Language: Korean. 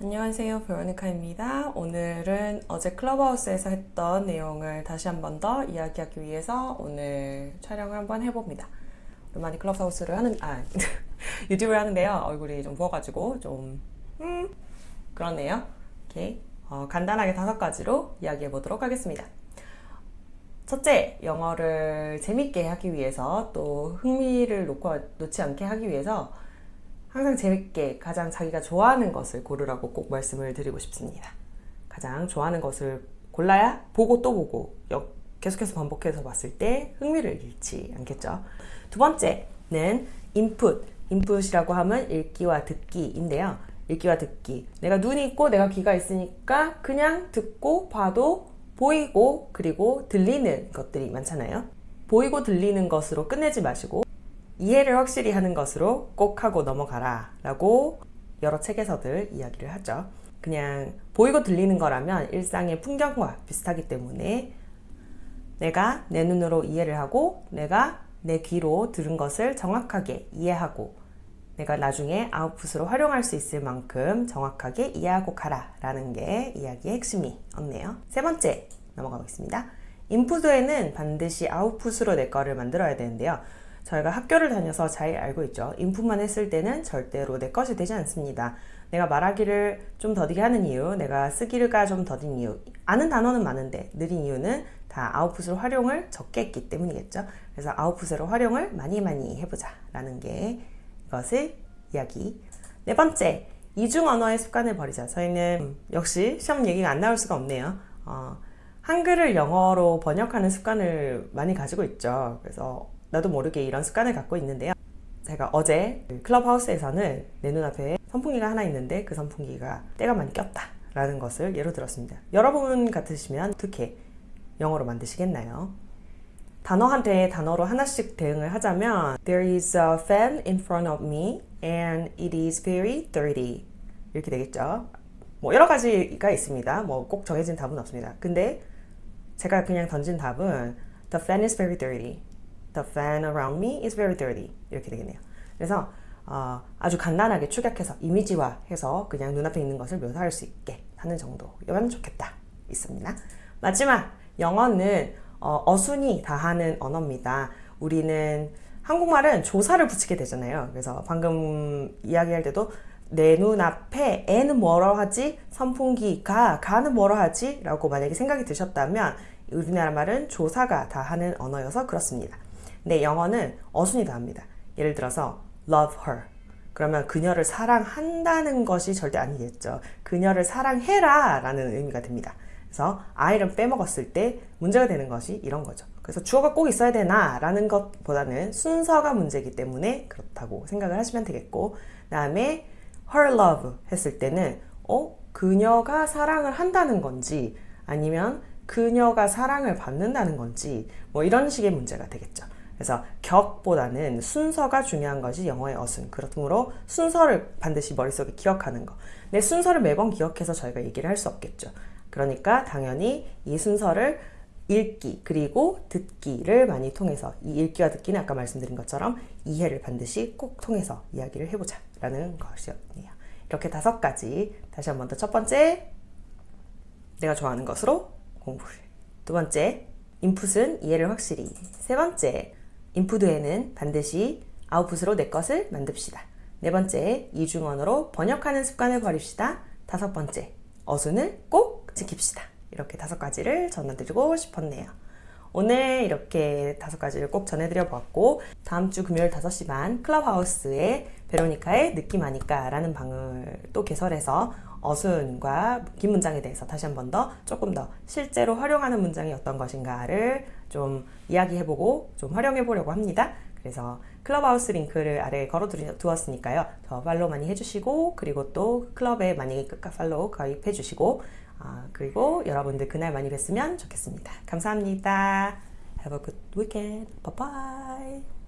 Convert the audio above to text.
안녕하세요 베로니카입니다. 오늘은 어제 클럽하우스에서 했던 내용을 다시 한 번 더 이야기하기 위해서 오늘 촬영을 한번 해봅니다. 오랜만에 클럽하우스를 하는 아 유튜브를 하는데요. 얼굴이 좀 부어가지고 좀 음, 그렇네요. 오케이 어, 간단하게 다섯 가지로 이야기해 보도록 하겠습니다. 첫째, 영어를 재밌게 하기 위해서 또 흥미를 놓고, 놓지 않게 하기 위해서 항상 재밌게 가장 자기가 좋아하는 것을 고르라고 꼭 말씀을 드리고 싶습니다. 가장 좋아하는 것을 골라야 보고 또 보고 계속해서 반복해서 봤을 때 흥미를 잃지 않겠죠. 두 번째는 인풋. 인풋이라고 하면 읽기와 듣기인데요. 읽기와 듣기. 내가 눈이 있고 내가 귀가 있으니까 그냥 듣고 봐도 보이고 그리고 들리는 것들이 많잖아요. 보이고 들리는 것으로 끝내지 마시고 이해를 확실히 하는 것으로 꼭 하고 넘어가라 라고 여러 책에서들 이야기를 하죠. 그냥 보이고 들리는 거라면 일상의 풍경과 비슷하기 때문에 내가 내 눈으로 이해를 하고 내가 내 귀로 들은 것을 정확하게 이해하고 내가 나중에 아웃풋으로 활용할 수 있을 만큼 정확하게 이해하고 가라 라는 게 이야기의 핵심이 없네요. 세 번째 넘어가 보겠습니다. 인풋에는 반드시 아웃풋으로 내 거를 만들어야 되는데요 저희가 학교를 다녀서 잘 알고 있죠. 인풋만 했을 때는 절대로 내 것이 되지 않습니다. 내가 말하기를 좀 더디게 하는 이유 내가 쓰기가 좀 더딘 이유 아는 단어는 많은데 느린 이유는 다 아웃풋으로 활용을 적게 했기 때문이겠죠. 그래서 아웃풋으로 활용을 많이 많이 해보자 라는 게 것을 이야기. 네 번째 이중 언어의 습관을 버리자. 저희는 역시 시험 얘기가 안 나올 수가 없네요. 어, 한글을 영어로 번역하는 습관을 많이 가지고 있죠. 그래서 나도 모르게 이런 습관을 갖고 있는데요. 제가 어제 클럽하우스에서는 내 눈앞에 선풍기가 하나 있는데 그 선풍기가 때가 많이 꼈다 라는 것을 예로 들었습니다. 여러분 같으시면 어떻게 영어로 만드시겠나요? 단어한테 단어로 하나씩 대응을 하자면 There is a fan in front of me and it is very dirty. 이렇게 되겠죠? 뭐 여러 가지가 있습니다. 뭐 꼭 정해진 답은 없습니다. 근데 제가 그냥 던진 답은 The fan is very dirty The fan around me is very dirty 이렇게 되겠네요 그래서 어, 아주 간단하게 축약해서 이미지화해서 그냥 눈앞에 있는 것을 묘사할 수 있게 하는 정도면 좋겠다 있습니다 마지막 영어는 어, 순이 다하는 언어입니다. 우리는 한국말은 조사를 붙이게 되잖아요. 그래서 방금 이야기할 때도 내 눈앞에 애는 뭐라 하지? 선풍기가 가는 뭐라 하지? 라고 만약에 생각이 드셨다면 우리나라 말은 조사가 다 하는 언어여서 그렇습니다. 근데 영어는 어순이 다 합니다. 예를 들어서 love her 그러면 그녀를 사랑한다는 것이 절대 아니겠죠. 그녀를 사랑해라 라는 의미가 됩니다. 그래서 I를 빼먹었을 때 문제가 되는 것이 이런 거죠. 그래서 주어가 꼭 있어야 되나 라는 것보다는 순서가 문제이기 때문에 그렇다고 생각을 하시면 되겠고 그 다음에 her love 했을 때는 어? 그녀가 사랑을 한다는 건지 아니면 그녀가 사랑을 받는다는 건지 뭐 이런 식의 문제가 되겠죠. 그래서 격보다는 순서가 중요한 것이 영어의 어순. 그러므로 순서를 반드시 머릿속에 기억하는 거내 순서를 매번 기억해서 저희가 얘기를 할 수 없겠죠. 그러니까 당연히 이 순서를 읽기 그리고 듣기를 많이 통해서 이 읽기와 듣기는 아까 말씀드린 것처럼 이해를 반드시 꼭 통해서 이야기를 해보자 라는 것이었네요. 이렇게 다섯 가지 다시 한 번 더. 첫 번째 내가 좋아하는 것으로 공부를 두 번째 인풋은 이해를 확실히. 세 번째 인풋 외에는 반드시 아웃풋으로 내 것을 만듭시다 네 번째 이중언어로 번역하는 습관을 버립시다 다섯 번째 어순을 꼭 지킵시다. 이렇게 다섯 가지를 전해드리고 싶었네요. 오늘 이렇게 다섯 가지를 꼭 전해드려 보았고 다음 주 금요일 5시 반 클럽하우스의 베로니카의 느낌 아니까 라는 방을 또 개설해서 어순과 긴 문장에 대해서 다시 한 번 더 조금 더 실제로 활용하는 문장이 어떤 것인가를 좀 이야기해보고 좀 활용해 보려고 합니다. 그래서 클럽하우스 링크를 아래에 걸어 두었으니까요. 더 팔로우 많이 해주시고 그리고 또 클럽에 많이 팔로우 가입해 주시고 아, 그리고 여러분들 그날 많이 뵀으면 좋겠습니다. 감사합니다. Have a good weekend. Bye bye.